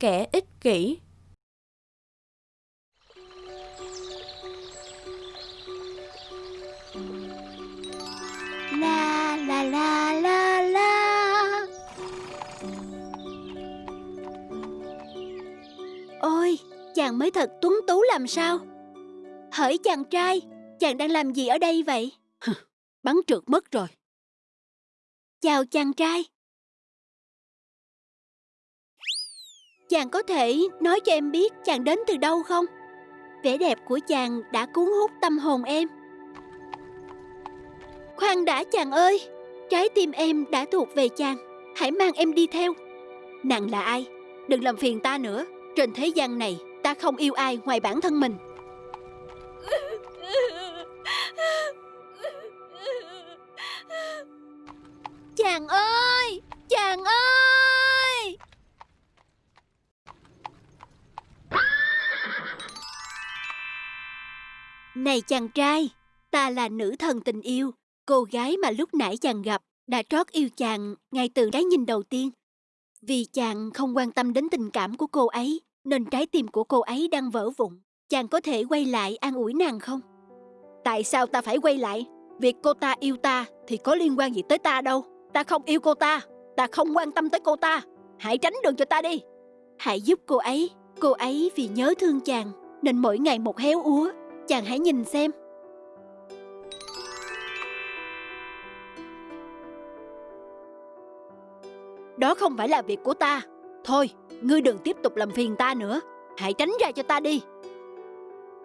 kẻ ích kỷ. La la la la la Ôi, chàng mới thật tuấn tú làm sao Hỡi chàng trai, chàng đang làm gì ở đây vậy? Bắn trượt mất rồi. Chào chàng trai Chàng có thể nói cho em biết chàng đến từ đâu không? Vẻ đẹp của chàng đã cuốn hút tâm hồn em. Khoan đã, chàng ơi! Trái tim em đã thuộc về chàng. Hãy mang em đi theo. Nàng là ai? Đừng làm phiền ta nữa. Trên thế gian này, ta không yêu ai ngoài bản thân mình. Này chàng trai, ta là nữ thần tình yêu, cô gái mà lúc nãy chàng gặp đã trót yêu chàng ngay từ cái nhìn đầu tiên. Vì chàng không quan tâm đến tình cảm của cô ấy, nên trái tim của cô ấy đang vỡ vụn. Chàng có thể quay lại an ủi nàng không? Tại sao ta phải quay lại? Việc cô ta yêu ta thì có liên quan gì tới ta đâu. Ta không yêu cô ta, ta không quan tâm tới cô ta. Hãy tránh đường cho ta đi. Hãy giúp cô ấy. Cô ấy vì nhớ thương chàng nên mỗi ngày một héo úa. Chàng hãy nhìn xem. Đó không phải là việc của ta. Thôi, ngươi đừng tiếp tục làm phiền ta nữa. Hãy tránh ra cho ta đi.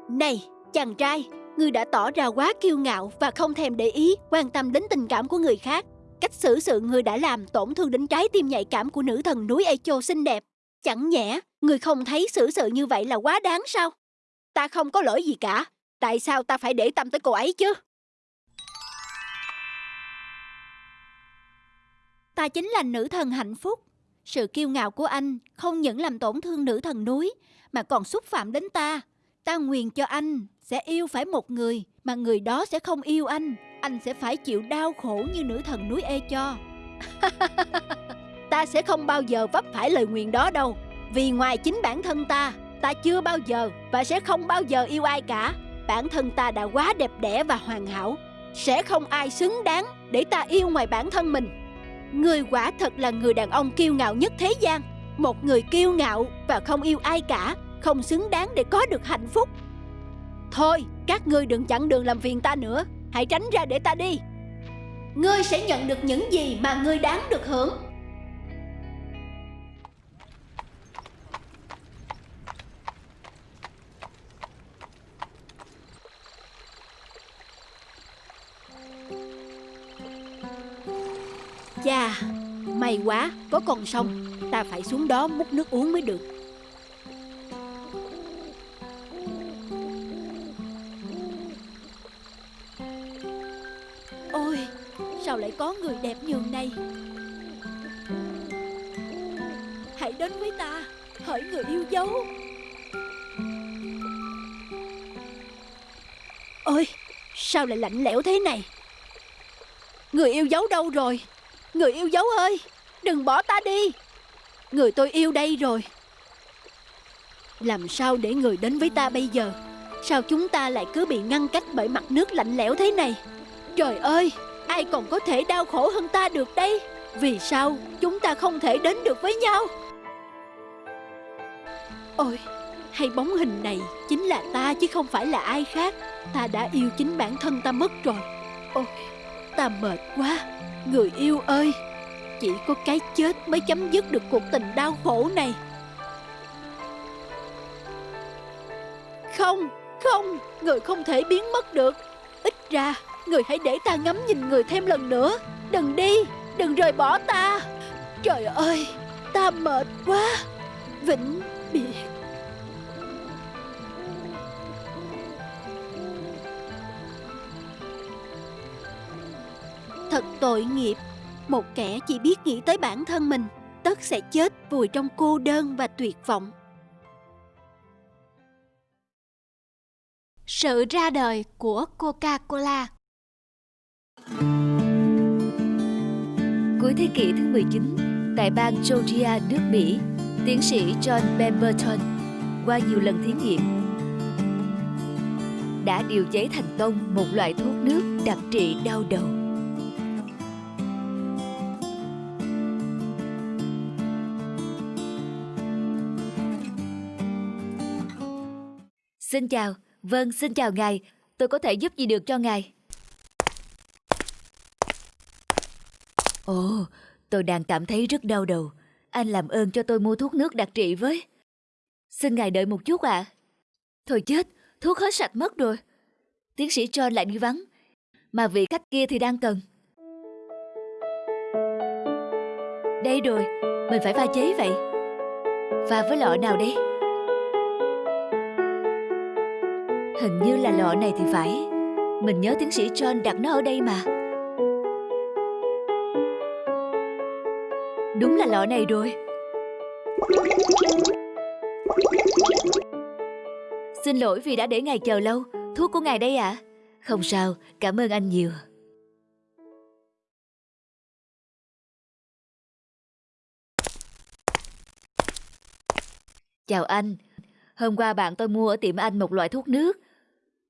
Này, chàng trai, ngươi đã tỏ ra quá kiêu ngạo và không thèm để ý, quan tâm đến tình cảm của người khác. Cách xử sự ngươi đã làm tổn thương đến trái tim nhạy cảm của nữ thần núi Echo xinh đẹp. Chẳng nhẽ, ngươi không thấy xử sự như vậy là quá đáng sao? Ta không có lỗi gì cả. Tại sao ta phải để tâm tới cô ấy chứ? Ta chính là nữ thần hạnh phúc. Sự kiêu ngạo của anh không những làm tổn thương nữ thần núi, mà còn xúc phạm đến ta. Ta nguyền cho anh sẽ yêu phải một người, mà người đó sẽ không yêu anh. Anh sẽ phải chịu đau khổ như nữ thần núi Ê cho. ta sẽ không bao giờ vấp phải lời nguyền đó đâu. Vì ngoài chính bản thân ta, ta chưa bao giờ và sẽ không bao giờ yêu ai cả. Bản thân ta đã quá đẹp đẽ và hoàn hảo. Sẽ không ai xứng đáng để ta yêu ngoài bản thân mình. Người quả thật là người đàn ông kiêu ngạo nhất thế gian. Một người kiêu ngạo và không yêu ai cả, không xứng đáng để có được hạnh phúc. Thôi, các ngươi đừng chặn đường làm phiền ta nữa. Hãy tránh ra để ta đi. Ngươi sẽ nhận được những gì mà ngươi đáng được hưởng. Chà, may quá, có con sông. Ta phải xuống đó múc nước uống mới được. Ôi, sao lại có người đẹp như này? Hãy đến với ta, hỡi người yêu dấu. Ôi, sao lại lạnh lẽo thế này? Người yêu dấu đâu rồi? Người yêu dấu ơi, Đừng bỏ ta đi. Người tôi yêu đây rồi. Làm sao để người đến với ta bây giờ? Sao chúng ta lại cứ bị ngăn cách bởi mặt nước lạnh lẽo thế này? Trời ơi, Ai còn có thể đau khổ hơn ta được đây? Vì sao chúng ta không thể đến được với nhau? Ôi, Hay bóng hình này chính là ta chứ không phải là ai khác. Ta đã yêu chính bản thân ta mất rồi. Ôi. Ta mệt quá. Người yêu ơi Chỉ có cái chết mới chấm dứt được cuộc tình đau khổ này. Không, không Người không thể biến mất được. Ít ra Người hãy để ta ngắm nhìn người thêm lần nữa. Đừng đi, đừng rời bỏ ta. Trời ơi Ta mệt quá. Vĩnh biệt. Thật tội nghiệp. Một kẻ chỉ biết nghĩ tới bản thân mình Tất sẽ chết vùi trong cô đơn và tuyệt vọng. Sự ra đời của Coca-Cola. Cuối thế kỷ thứ 19, tại bang Georgia, nước Mỹ, Tiến sĩ John Pemberton qua nhiều lần thí nghiệm đã điều chế thành công một loại thuốc nước đặc trị đau đầu. Xin chào, vâng xin chào ngài, tôi có thể giúp gì được cho ngài? Ồ, tôi đang cảm thấy rất đau đầu. Anh làm ơn cho tôi mua thuốc nước đặc trị với. Xin ngài đợi một chút ạ. À. Thôi chết, thuốc hết sạch mất rồi. Tiến sĩ John lại đi vắng, mà vị khách kia thì đang cần. Đây rồi, mình phải pha chế vậy. Pha với lọ nào đây? Hình như là lọ này thì phải. Mình nhớ tiến sĩ John đặt nó ở đây mà. Đúng là lọ này rồi. Xin lỗi vì đã để ngài chờ lâu. Thuốc của ngài đây ạ. À? Không sao, cảm ơn anh nhiều. Chào anh. Hôm qua bạn tôi mua ở tiệm anh một loại thuốc nước.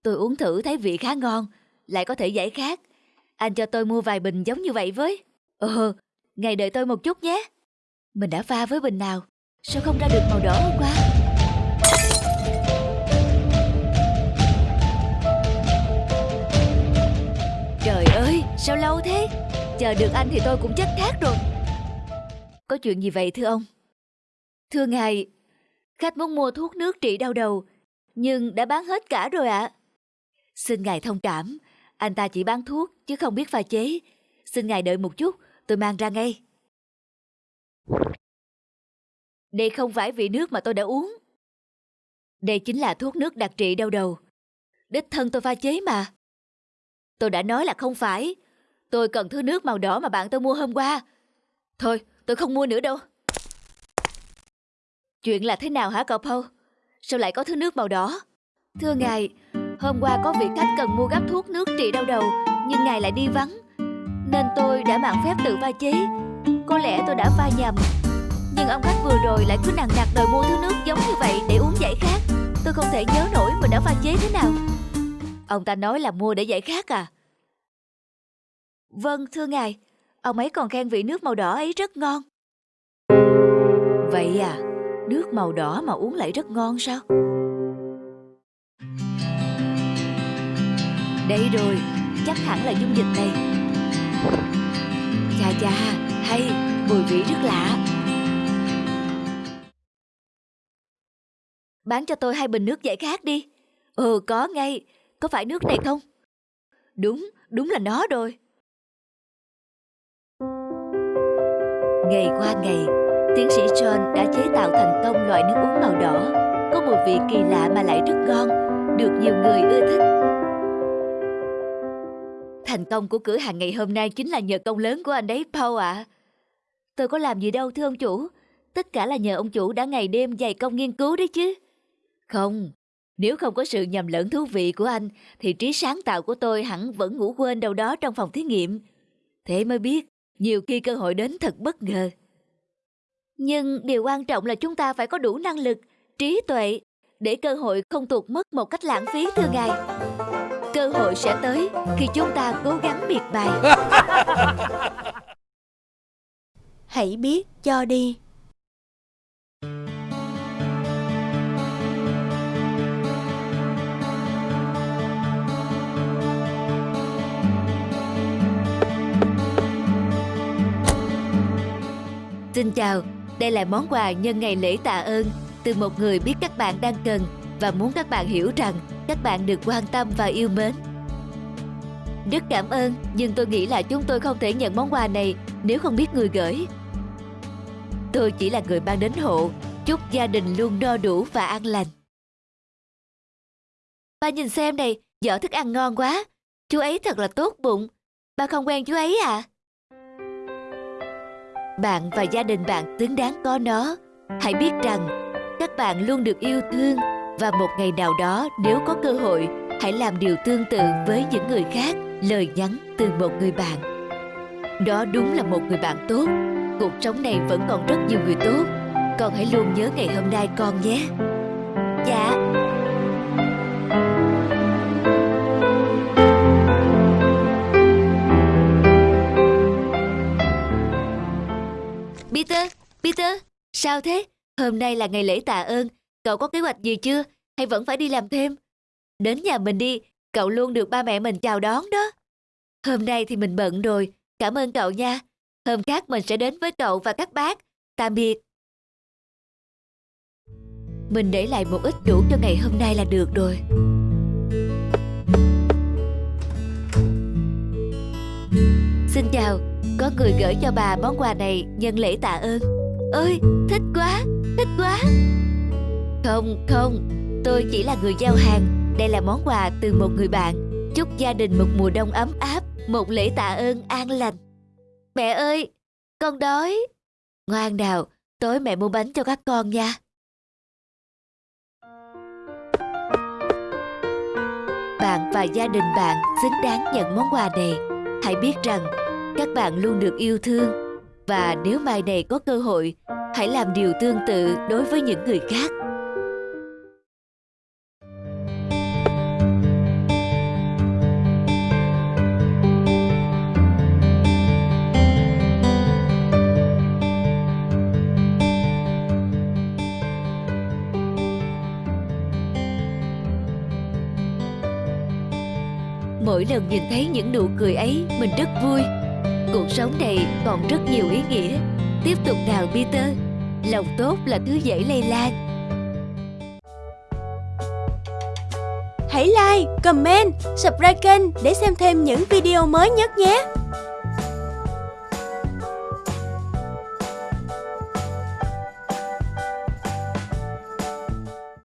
Tôi uống thử thấy vị khá ngon, lại có thể giải khát. Anh cho tôi mua vài bình giống như vậy với. Ờ, ngày đợi tôi một chút nhé. Mình đã pha với bình nào? Sao không ra được màu đỏ hôm qua? Trời ơi, sao lâu thế? Chờ được anh thì tôi cũng chết khát rồi. Có chuyện gì vậy thưa ông? Thưa ngài, khách muốn mua thuốc nước trị đau đầu, nhưng đã bán hết cả rồi ạ. À. Xin ngài thông cảm, anh ta chỉ bán thuốc chứ không biết pha chế. Xin ngài đợi một chút, tôi mang ra ngay. Đây không phải vị nước mà tôi đã uống. Đây chính là thuốc nước đặc trị đau đầu. Đích thân tôi pha chế mà. Tôi đã nói là không phải. Tôi cần thứ nước màu đỏ mà bạn tôi mua hôm qua. Thôi, tôi không mua nữa đâu. Chuyện là thế nào hả cậu Paul? Sao lại có thứ nước màu đỏ? Thưa ngài, hôm qua có vị khách cần mua gấp thuốc nước trị đau đầu, nhưng ngài lại đi vắng. Nên tôi đã mạng phép tự pha chế. Có lẽ tôi đã pha nhầm nhưng ông khách vừa rồi lại cứ nằng nặc đòi mua thứ nước giống như vậy để uống giải khát Tôi không thể nhớ nổi mình đã pha chế thế nào Ông ta nói là mua để giải khát à Vâng thưa ngài Ông ấy còn khen vị nước màu đỏ ấy rất ngon Vậy à Nước màu đỏ mà uống lại rất ngon sao Đây rồi Chắc hẳn là dung dịch này Chà chà Hay Mùi vị rất lạ Bán cho tôi hai bình nước giải khát đi. Ừ, có ngay. Có phải nước này không? Đúng, đúng là nó rồi. Ngày qua ngày, tiến sĩ John đã chế tạo thành công loại nước uống màu đỏ, có mùi vị kỳ lạ mà lại rất ngon, được nhiều người ưa thích. Thành công của cửa hàng ngày hôm nay chính là nhờ công lớn của anh đấy Paul ạ. À. Tôi có làm gì đâu thưa ông chủ, tất cả là nhờ ông chủ đã ngày đêm dày công nghiên cứu đấy chứ. Không, nếu không có sự nhầm lẫn thú vị của anh, thì trí sáng tạo của tôi hẳn vẫn ngủ quên đâu đó trong phòng thí nghiệm. Thế mới biết, nhiều khi cơ hội đến thật bất ngờ. Nhưng điều quan trọng là chúng ta phải có đủ năng lực, trí tuệ, để cơ hội không tuột mất một cách lãng phí thưa ngài. Cơ hội sẽ tới khi chúng ta cố gắng miệt bài. Hãy biết cho đi. Xin chào, đây là món quà nhân ngày lễ tạ ơn từ một người biết các bạn đang cần và muốn các bạn hiểu rằng các bạn được quan tâm và yêu mến. Rất cảm ơn, nhưng tôi nghĩ là chúng tôi không thể nhận món quà này nếu không biết người gửi. Tôi chỉ là người mang đến hộ, chúc gia đình luôn no đủ và an lành. Ba nhìn xem này, giỏ thức ăn ngon quá. Chú ấy thật là tốt bụng. Ba không quen chú ấy à? Bạn và gia đình bạn xứng đáng có nó. Hãy biết rằng, các bạn luôn được yêu thương và một ngày nào đó nếu có cơ hội, hãy làm điều tương tự với những người khác. Lời nhắn từ một người bạn. Đó đúng là một người bạn tốt. Cuộc sống này vẫn còn rất nhiều người tốt. Con hãy luôn nhớ ngày hôm nay con nhé. Dạ. Peter, Peter, sao thế? Hôm nay là ngày lễ tạ ơn, cậu có kế hoạch gì chưa? Hay vẫn phải đi làm thêm? Đến nhà mình đi, cậu luôn được ba mẹ mình chào đón đó. Hôm nay thì mình bận rồi, cảm ơn cậu nha. Hôm khác mình sẽ đến với cậu và các bác. Tạm biệt. Mình để lại một ít đủ cho ngày hôm nay là được rồi. Xin chào, có người gửi cho bà món quà này nhân lễ tạ ơn. Ơi, thích quá, thích quá. Không, không, tôi chỉ là người giao hàng. Đây là món quà từ một người bạn. Chúc gia đình một mùa đông ấm áp, một lễ tạ ơn an lành. Mẹ ơi, con đói. Ngoan nào, tối mẹ mua bánh cho các con nha. Bạn và gia đình bạn xứng đáng nhận món quà này. Hãy biết rằng các bạn luôn được yêu thương và nếu mai này có cơ hội, hãy làm điều tương tự đối với những người khác. Mỗi lần nhìn thấy những nụ cười ấy, mình rất vui. Cuộc sống này còn rất nhiều ý nghĩa. Tiếp tục nào Peter, lòng tốt là thứ dễ lây lan. Hãy like, comment, subscribe kênh để xem thêm những video mới nhất nhé.